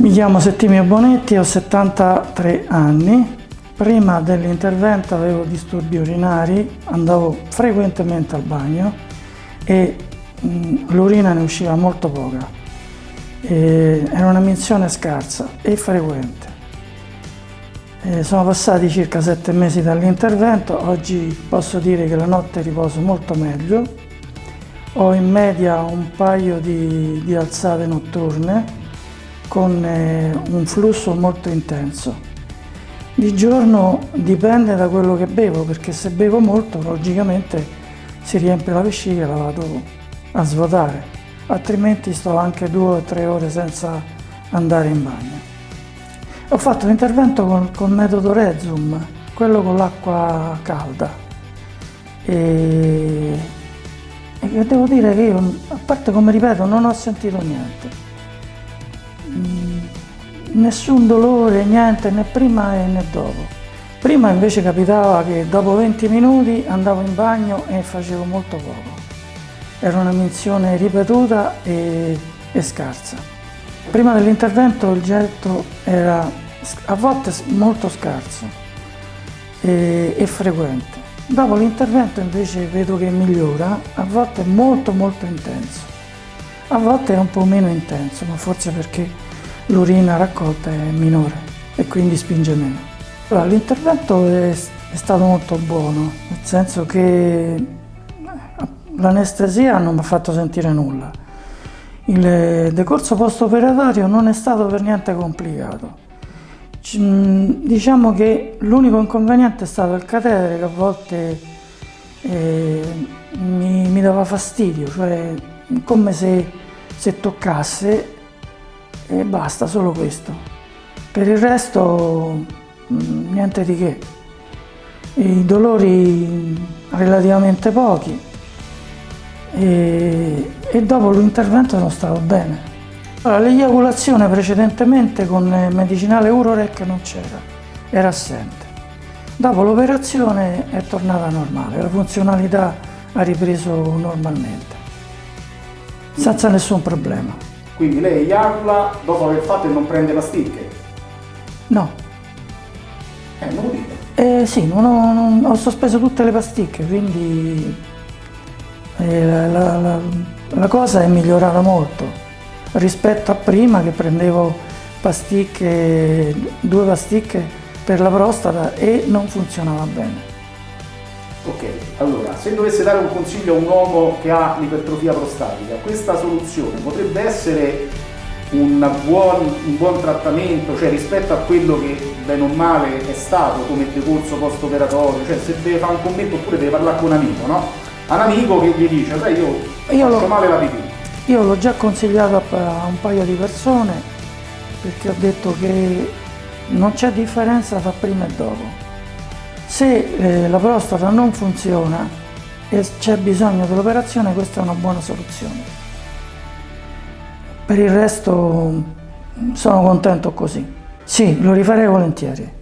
Mi chiamo Settimio Bonetti, ho 73 anni. Prima dell'intervento avevo disturbi urinari, andavo frequentemente al bagno e l'urina ne usciva molto poca. E era una menzione scarsa e frequente. E sono passati circa sette mesi dall'intervento, oggi posso dire che la notte riposo molto meglio. Ho in media un paio di, di alzate notturne con eh, un flusso molto intenso. Di giorno dipende da quello che bevo, perché se bevo molto logicamente si riempie la vescica e la vado a svuotare, altrimenti sto anche due o tre ore senza andare in bagno. Ho fatto l'intervento con, con metodo Rezum, quello con l'acqua calda. E, e devo dire che io, a parte come ripeto, non ho sentito niente nessun dolore, niente, né prima né dopo. Prima invece capitava che dopo 20 minuti andavo in bagno e facevo molto poco. Era una menzione ripetuta e, e scarsa. Prima dell'intervento il getto era a volte molto scarso e, e frequente. Dopo l'intervento invece vedo che migliora, a volte molto molto intenso. A volte è un po' meno intenso, ma forse perché l'urina raccolta è minore e quindi spinge meno. L'intervento è, è stato molto buono, nel senso che eh, l'anestesia non mi ha fatto sentire nulla. Il decorso post-operatorio non è stato per niente complicato. Diciamo che l'unico inconveniente è stato il catetere che a volte eh, mi, mi, dava fastidio, cioè come se, se toccasse e basta, solo questo. Per il resto mm, niente di che. I dolori relativamente pochi e, e dopo l'intervento sono stato bene. Allora, l'eiaculazione precedentemente con medicinale Urorec non c'era, era assente. Dopo l'operazione è tornata normale, la funzionalità ha ripreso normalmente, senza nessun problema. Quindi lei eiacula dopo aver fatto e non prende pasticche? No. Eh, non lo dite? Eh sì, non ho, non, ho sospeso tutte le pasticche, quindi eh, la, la, la, la cosa è migliorata molto rispetto a prima che prendevo pasticche, due pasticche per la prostata e non funzionava bene. Ok, allora, se dovesse dare un consiglio a un uomo che ha l'ipertrofia prostatica, questa soluzione potrebbe essere un buon, un buon, trattamento, cioè rispetto a quello che bene o male è stato come decorso post-operatorio, cioè se deve fare un commento oppure deve parlare con un amico, no? A un amico che gli dice, sai io, io faccio male la pipì. Io l'ho già consigliato a un paio di persone perché ho detto che non c'è differenza tra prima e dopo. Se eh, la prostata non funziona e c'è bisogno dell'operazione, questa è una buona soluzione. Per il resto sono contento così. Sì, lo rifarei volentieri.